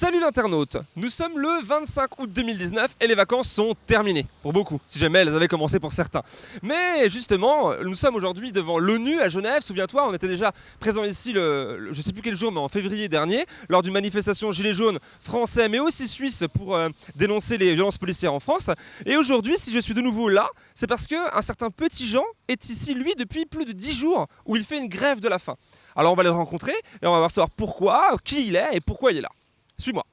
Salut l'internaute Nous sommes le 25 août 2019 et les vacances sont terminées, pour beaucoup, si jamais elles avaient commencé pour certains. Mais justement, nous sommes aujourd'hui devant l'ONU à Genève, souviens-toi, on était déjà présent ici, le, le- je sais plus quel jour, mais en février dernier, lors d'une manifestation Gilets jaunes français, mais aussi suisse, pour euh, dénoncer les violences policières en France. Et aujourd'hui, si je suis de nouveau là, c'est parce qu'un certain petit Jean est ici, lui, depuis plus de 10 jours, où il fait une grève de la faim. Alors on va le rencontrer et on va voir savoir pourquoi, qui il est et pourquoi il est là. Suis-moi.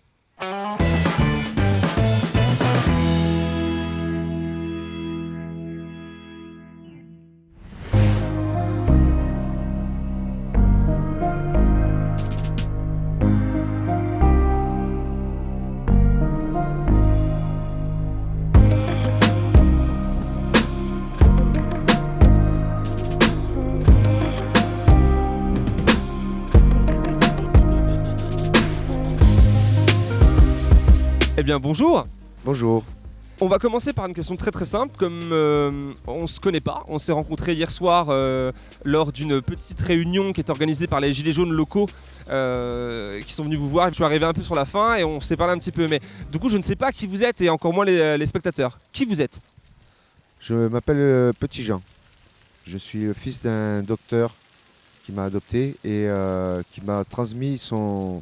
Bien bonjour Bonjour. On va commencer par une question très très simple. Comme euh, on se connaît pas, on s'est rencontrés hier soir euh, lors d'une petite réunion qui est organisée par les Gilets jaunes locaux euh, qui sont venus vous voir. Je suis arrivé un peu sur la fin et on s'est parlé un petit peu. Mais du coup, je ne sais pas qui vous êtes et encore moins les, les spectateurs. Qui vous êtes? Je m'appelle euh, Petit Jean. Je suis le fils d'un docteur qui m'a adopté et euh, qui m'a transmis son,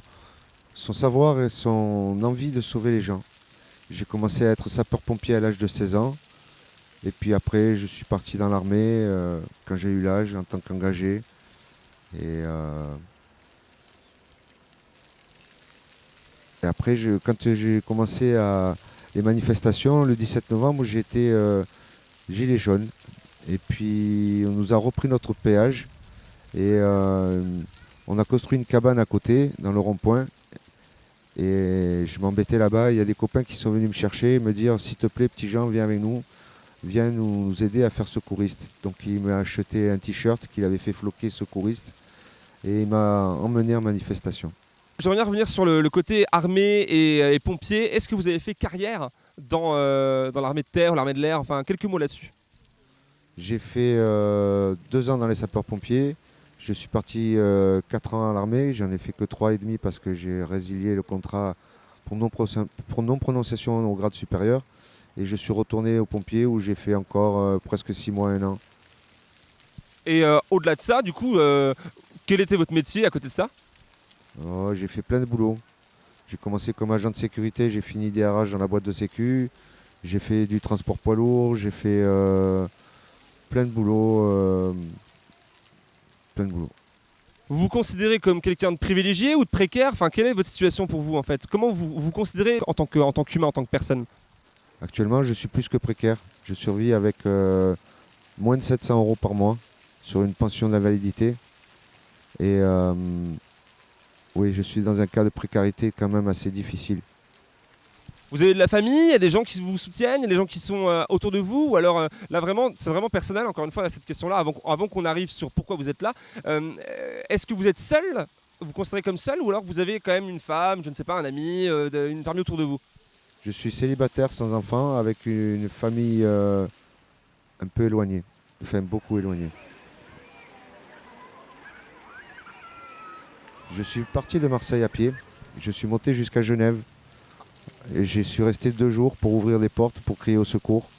son savoir et son envie de sauver les gens. J'ai commencé à être sapeur-pompier à l'âge de 16 ans. Et puis après, je suis parti dans l'armée euh, quand j'ai eu l'âge en tant qu'engagé. Et, euh, après, quand j'ai commencé à les manifestations, le 17 novembre, j'ai été euh, gilet jaune. Et puis, on nous a repris notre péage. Et on a construit une cabane à côté, dans le rond-point. Et je m'embêtais là-bas. Il y a des copains qui sont venus me chercher et me dire S'il te plaît, petit Jean, viens avec nous. Viens nous aider à faire secouriste. Donc, il m'a acheté un t-shirt qu'il avait fait floquer secouriste. Et il m'a emmené en manifestation. J'aimerais bien revenir sur le, le côté armée et, et pompier. Est-ce que vous avez fait carrière dans, euh, dans l'armée de terre, l'armée de l'air? Enfin, quelques mots là-dessus. J'ai fait euh, deux ans dans les sapeurs-pompiers. Je suis parti euh, quatre ans à l'armée. J'en ai fait que trois et demi parce que j'ai résilié le contrat pour non, prononciation- pour non prononciation au grade supérieur. Et je suis retourné aux pompiers où j'ai fait encore euh, presque six mois, un an. Et euh, au-delà de ça, du coup, euh, quel était votre métier à côté de ça? Oh, j'ai fait plein de boulot. J'ai commencé comme agent de sécurité, j'ai fini DRH dans la boîte de sécu. J'ai fait du transport poids lourd, j'ai fait euh, plein de boulot. Plein de boulot. Vous vous considérez comme quelqu'un de privilégié ou de précaire? Enfin, quelle est votre situation pour vous en fait? Comment vous vous considérez en tant que- en tant qu'humain, en tant que personne? Actuellement, je suis plus que précaire. Je survis avec euh, moins de 700 euros par mois sur une pension d'invalidité. Et euh, oui, je suis dans un cas de précarité quand même assez difficile. Vous avez de la famille, il y a des gens qui vous soutiennent, il y a des gens qui sont euh, autour de vous, ou alors euh, là vraiment, c'est vraiment personnel, encore une fois, cette question-là, avant, qu'on- arrive sur pourquoi vous êtes là. Euh, Est-ce que vous êtes seul Vous considérez comme seul, ou alors vous avez quand même une femme, je ne sais pas, un ami, une famille autour de vous? Je suis célibataire sans enfant avec une, famille un peu éloignée. Enfin, beaucoup éloignée. Je suis parti de Marseille à pied. Je suis monté jusqu'à Genève. Et je suis resté deux jours pour ouvrir des portes, pour crier au secours.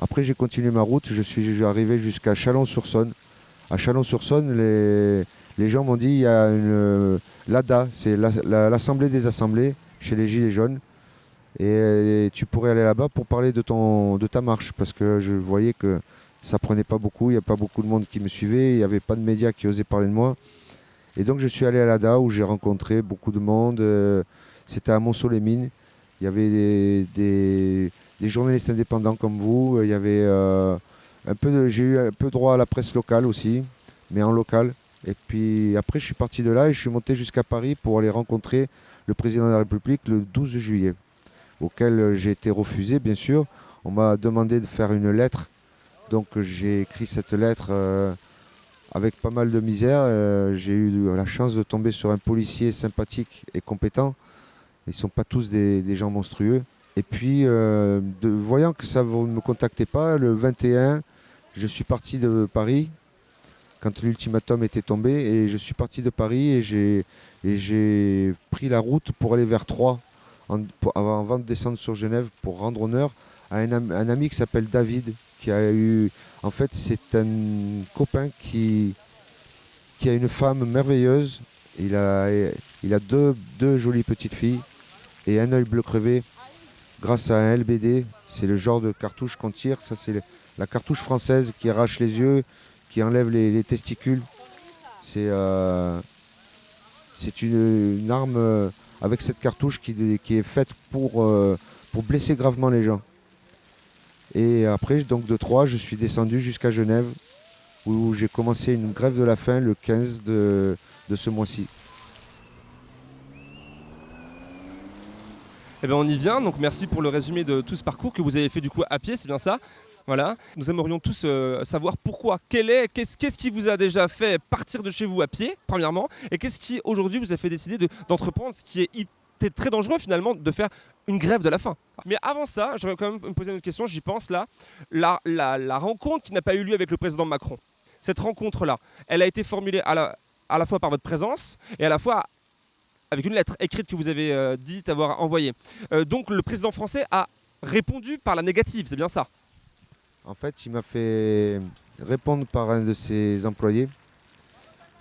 Après, j'ai continué ma route. Je suis arrivé jusqu'à Chalon-sur-Saône. À Chalon-sur-Saône, les, gens m'ont dit il y a une euh, l'ADA, c'est la- la- l'Assemblée des Assemblées chez les Gilets jaunes. Et tu pourrais aller là-bas pour parler de, ton, de ta marche, parce que je voyais que ça prenait pas beaucoup, il n'y a pas beaucoup de monde qui me suivait, il n'y avait pas de médias qui osaient parler de moi. Et donc je suis allé à l'ADA où j'ai rencontré beaucoup de monde. euh, C'était à Monceau-les-Mines. Il y avait des, journalistes indépendants comme vous. Il y avait euh, un peu j'ai eu un peu droit à la presse locale aussi, mais en local. Et puis après, je suis parti de là et je suis monté jusqu'à Paris pour aller rencontrer le président de la République le 12 juillet auquel j'ai été refusé, bien sûr. On m'a demandé de faire une lettre. Donc j'ai écrit cette lettre euh, avec pas mal de misère. Euh, j'ai eu la chance de tomber sur un policier sympathique et compétent. Ils sont pas tous des, gens monstrueux. Et puis, euh, voyant que ça ne me contactait pas, le 21, je suis parti de Paris quand l'ultimatum était tombé. Et je suis parti de Paris et j'ai pris la route pour aller vers Troyes avant de descendre sur Genève pour rendre honneur à un, ami qui s'appelle David, qui a eu. En fait, c'est un copain qui, qui a une femme merveilleuse. Il a, deux jolies petites filles et un œil bleu crevé grâce à un LBD. C'est le genre de cartouche qu'on tire. Ça, c'est la cartouche française qui arrache les yeux, qui enlève les, testicules. C'est euh, une, arme euh, avec cette cartouche qui, qui est faite pour, euh, pour blesser gravement les gens. Et après, donc de Troyes, je suis descendu jusqu'à Genève, où j'ai commencé une grève de la faim le 15 de, de ce mois-ci. Eh bien, on y vient. Donc, merci pour le résumé de tout ce parcours que vous avez fait du coup à pied, c'est bien ça? Voilà. Nous aimerions tous euh, savoir pourquoi, quel est, qu'est-ce, qui vous a déjà fait partir de chez vous à pied, premièrement, et qu'est-ce qui aujourd'hui vous a fait décider d'entreprendre ce qui est très dangereux finalement de faire une grève de la faim. Mais avant ça, j'aurais quand même me poser une autre question, j'y pense là. La, rencontre qui n'a pas eu lieu avec le président Macron, cette rencontre-là, elle a été formulée à la fois par votre présence et à la fois avec une lettre écrite que vous avez euh, dit avoir envoyée. Euh, donc le président français a répondu par la négative, c'est bien ça? En fait, il m'a fait répondre par un de ses employés.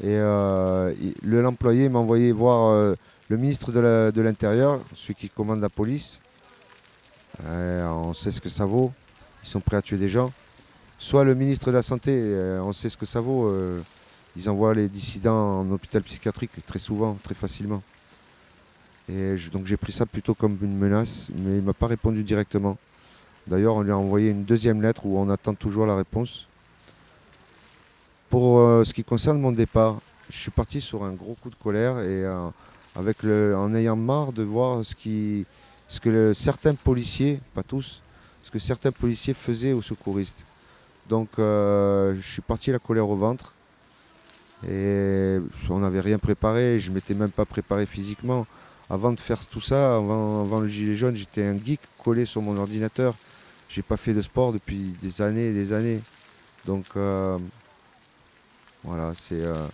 Et euh, l'employé m'a envoyé voir le ministre de l'Intérieur, celui qui commande la police, euh, on sait ce que ça vaut. Ils sont prêts à tuer des gens. Soit le ministre de la Santé, euh, on sait ce que ça vaut. Euh, ils envoient les dissidents en hôpital psychiatrique très souvent, très facilement. Et donc j'ai pris ça plutôt comme une menace, mais il ne m'a pas répondu directement. D'ailleurs, on lui a envoyé une deuxième lettre où on attend toujours la réponse. Pour ce qui concerne mon départ, je suis parti sur un gros coup de colère et avec le, en ayant marre de voir ce, qui, ce que certains policiers, pas tous, ce que certains policiers faisaient aux secouristes. Donc euh, je suis parti la colère au ventre et on n'avait rien préparé, je ne m'étais même pas préparé physiquement. Avant de faire tout ça, avant, le gilet jaune, j'étais un geek collé sur mon ordinateur. J'ai pas fait de sport depuis des années et des années. Donc euh, voilà, c'est euh,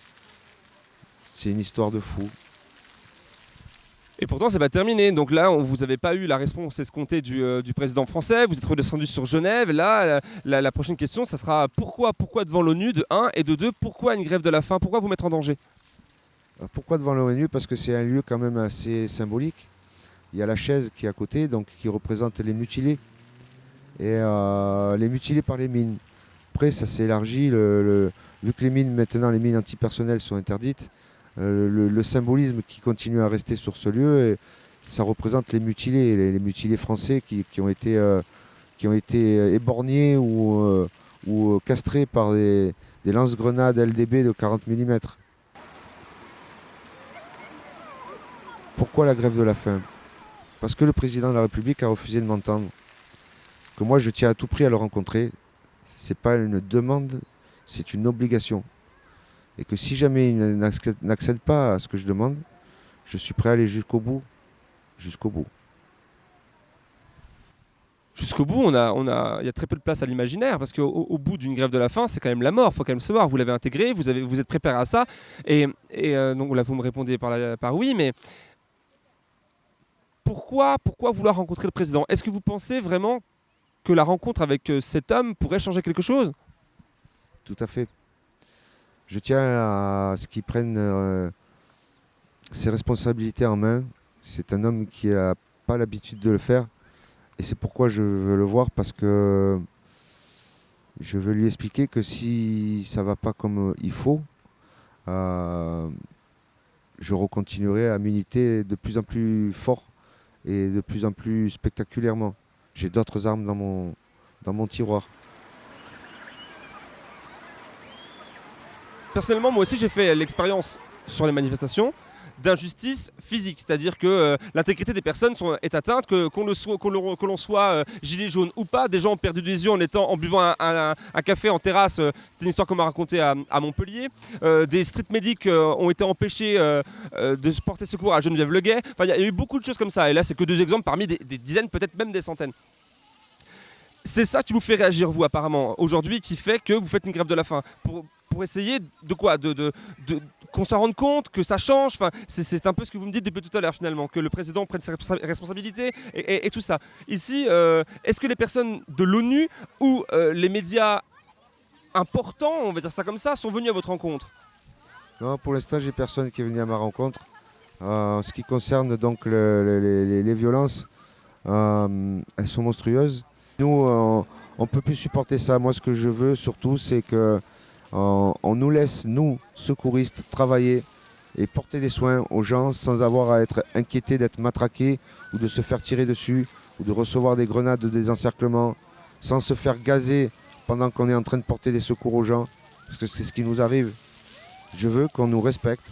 une histoire de fou. Et pourtant, c'est pas terminé. Donc là, vous n'avez pas eu la réponse escomptée du, euh, du, président français. Vous êtes redescendu sur Genève. Là, la, prochaine question, ça sera pourquoi, pourquoi devant l'ONU de 1 et de 2, pourquoi une grève de la faim? Pourquoi vous mettre en danger? Pourquoi devant l'ONU Parce que c'est un lieu quand même assez symbolique. Il y a la chaise qui est à côté, donc qui représente les mutilés. Et euh, les mutilés par les mines. Après, ça s'est élargi. Vu que les mines, maintenant, les mines antipersonnelles sont interdites, euh, le, symbolisme qui continue à rester sur ce lieu, ça représente les mutilés, les, mutilés français qui, ont été, euh, qui ont été éborgnés ou, euh, castrés par des lance-grenades LDB de 40 mm. Pourquoi la grève de la faim? Parce que le président de la République a refusé de m'entendre. Que moi je tiens à tout prix à le rencontrer. C'est pas une demande, c'est une obligation et que si jamais il n'accède pas à ce que je demande, je suis prêt à aller jusqu'au bout. Jusqu'au bout. Jusqu'au bout, on a, on a, il y a très peu de place à l'imaginaire parce qu'au au bout d'une grève de la faim, c'est quand même la mort. Il faut quand même savoir. Vous l'avez intégré, vous, êtes préparé à ça. Et, euh, donc là, vous me répondez par oui, mais pourquoi, vouloir rencontrer le président? Est-ce que vous pensez vraiment que la rencontre avec euh, cet homme pourrait changer quelque chose? Tout à fait je tiens à ce qu'il prenne euh, ses responsabilités en main. C'est un homme qui n'a pas l'habitude de le faire. Et c'est pourquoi je veux le voir, parce que je veux lui expliquer que si ça ne va pas comme il faut, euh, je recontinuerai à militer de plus en plus fort et de plus en plus spectaculairement. J'ai d'autres armes dans mon, tiroir. Personnellement, moi aussi, j'ai fait l'expérience sur les manifestations d'injustice physique, c'est-à-dire que euh, l'intégrité des personnes est atteinte, que, qu'on le soit, que l'on soit euh, gilet jaune ou pas, des gens ont perdu des yeux en, étant, en buvant un, café en terrasse, euh, c'était une histoire qu'on m'a racontée à, Montpellier, des street medics ont été empêchés de porter secours à Geneviève Leguet, enfin il y, a eu beaucoup de choses comme ça, et là c'est que deux exemples parmi des, des dizaines, peut-être même des centaines. C'est ça qui vous fait réagir, vous, apparemment, aujourd'hui, qui fait que vous faites une grève de la faim. Pour, pour essayer de quoi de, Qu'on s'en rende compte, que ça change. Enfin, c'est un peu ce que vous me dites depuis tout à l'heure finalement, que le président prenne ses responsabilités et, tout ça. Ici, euh, est-ce que les personnes de l'ONU ou euh, les médias importants, on va dire ça comme ça, sont venus à votre rencontre? Non, pour l'instant, j'ai personne qui est venu à ma rencontre. Euh, en ce qui concerne donc les, violences, elles sont monstrueuses. Nous, on peut plus supporter ça. Moi, ce que je veux surtout, c'est que euh, on nous laisse, nous, secouristes, travailler et porter des soins aux gens sans avoir à être inquiétés d'être matraqués ou de se faire tirer dessus ou de recevoir des grenades de désencerclement, sans se faire gazer pendant qu'on est en train de porter des secours aux gens, parce que c'est ce qui nous arrive. Je veux qu'on nous respecte,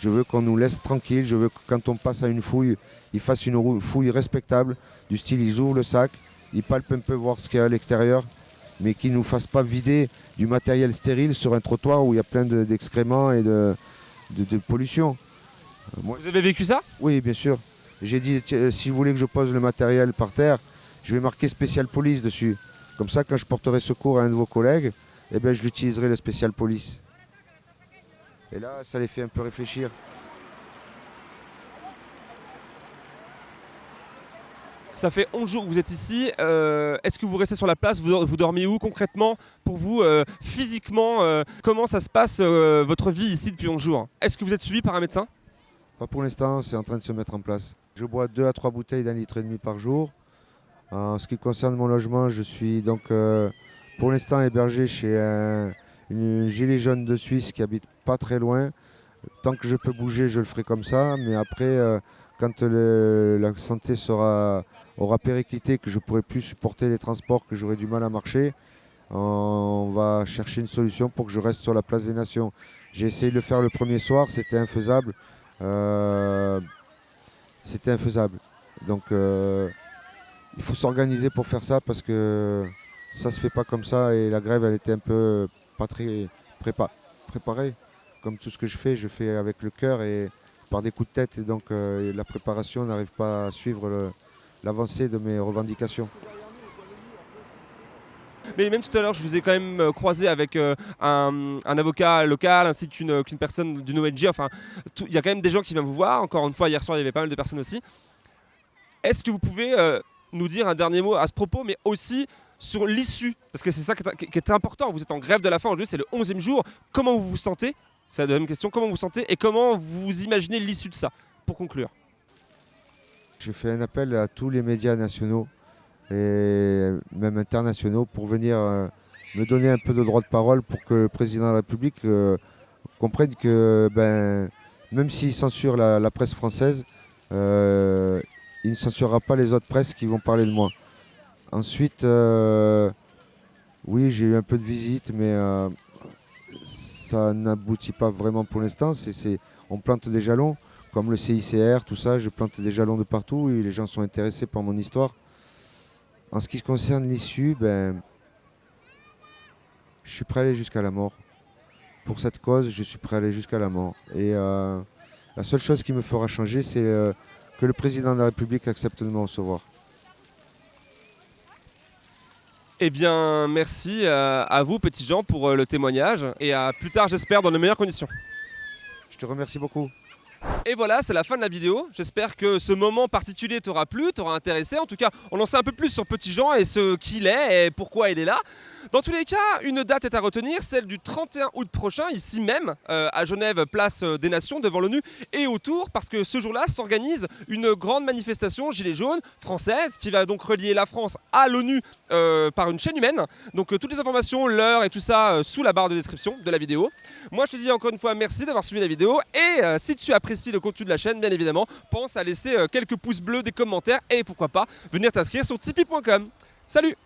je veux qu'on nous laisse tranquille, je veux que quand on passe à une fouille, ils fassent une fouille respectable, du style ils ouvrent le sac, ils palpent un peu voir ce qu'il y a à l'extérieur, mais qu'ils ne nous fassent pas vider du matériel stérile sur un trottoir où il y a plein d'excréments et de, pollution. Euh, vous avez vécu ça? Oui, bien sûr. J'ai dit, euh, si vous voulez que je pose le matériel par terre, je vais marquer spécial police dessus. Comme ça, quand je porterai secours à un de vos collègues, eh bien, je l'utiliserai le spécial police. Et là, ça les fait un peu réfléchir. Ça fait 11 jours que vous êtes ici. Euh, est-ce que vous restez sur la place? Vous, dormez où concrètement Pour vous, euh, physiquement, euh, comment ça se passe votre vie ici depuis 11 jours? Est-ce que vous êtes suivi par un médecin? Pas pour l'instant, c'est en train de se mettre en place. Je bois 2 à 3 bouteilles d'un litre et demi par jour. En ce qui concerne mon logement, je suis donc pour l'instant hébergé chez un, une gilet jaune de Suisse qui habite pas très loin. Tant que je peux bouger, je le ferai comme ça. Mais après, quand la santé aura périclité, que je pourrai plus supporter les transports, que j'aurai du mal à marcher, on va chercher une solution pour que je reste sur la place des Nations. J'ai essayé de le faire le premier soir, c'était infaisable. Euh, c'était infaisable. Donc euh, il faut s'organiser pour faire ça parce que ça se fait pas comme ça et la grève elle était un peu pas très préparée. Comme tout ce que je fais, je fais avec le cœur et par des coups de tête et donc euh, la préparation n'arrive pas à suivre l'avancée de mes revendications. Mais même tout à l'heure, je vous ai quand même euh, croisé avec euh, un, avocat local ainsi qu'une personne d'une ONG. Enfin, il y a quand même des gens qui viennent vous voir. Encore une fois, hier soir, il y avait pas mal de personnes aussi. Est-ce que vous pouvez nous dire un dernier mot à ce propos, mais aussi sur l'issue? Parce que c'est ça qui est, important. Vous êtes en grève de la faim aujourd'hui, c'est le 11e jour. Comment vous vous sentez C'est la deuxième question. Comment vous sentez et comment vous imaginez l'issue de ça Pour conclure? Je fais un appel à tous les médias nationaux et même internationaux pour venir euh, me donner un peu de droit de parole pour que le président de la République euh, comprenne que ben, même s'il censure la, presse française, euh, il ne censurera pas les autres presses qui vont parler de moi. Ensuite, oui, j'ai eu un peu de visite, mais ça n'aboutit pas vraiment pour l'instant. on plante des jalons comme le CICR, tout ça, je plante des jalons de partout et les gens sont intéressés par mon histoire. En ce qui concerne l'issue, ben, je suis prêt à aller jusqu'à la mort. Pour cette cause, je suis prêt à aller jusqu'à la mort. Et euh, la seule chose qui me fera changer, c'est euh, que le président de la République accepte de me recevoir. Eh bien, merci euh, à vous, petits gens, pour le témoignage. Et à plus tard, j'espère, dans de meilleures conditions. Je te remercie beaucoup. Et voilà, c'est la fin de la vidéo. J'espère que ce moment particulier t'aura plu, t'aura intéressé. En tout cas, on en sait un peu plus sur Petit Jean et ce qu'il est et pourquoi il est là. Dans tous les cas, une date est à retenir, celle du 31 août prochain, ici même, euh, à Genève, place des Nations, devant l'ONU et autour, parce que ce jour-là s'organise une grande manifestation Gilets jaunes française qui va donc relier la France à l'ONU euh, par une chaîne humaine. Donc euh, toutes les informations, l'heure et tout ça sous la barre de description de la vidéo. Moi je te dis encore une fois merci d'avoir suivi la vidéo et si tu apprécies le contenu de la chaîne, bien évidemment, pense à laisser quelques pouces bleus, des commentaires et pourquoi pas venir t'inscrire sur tipeee.com. Salut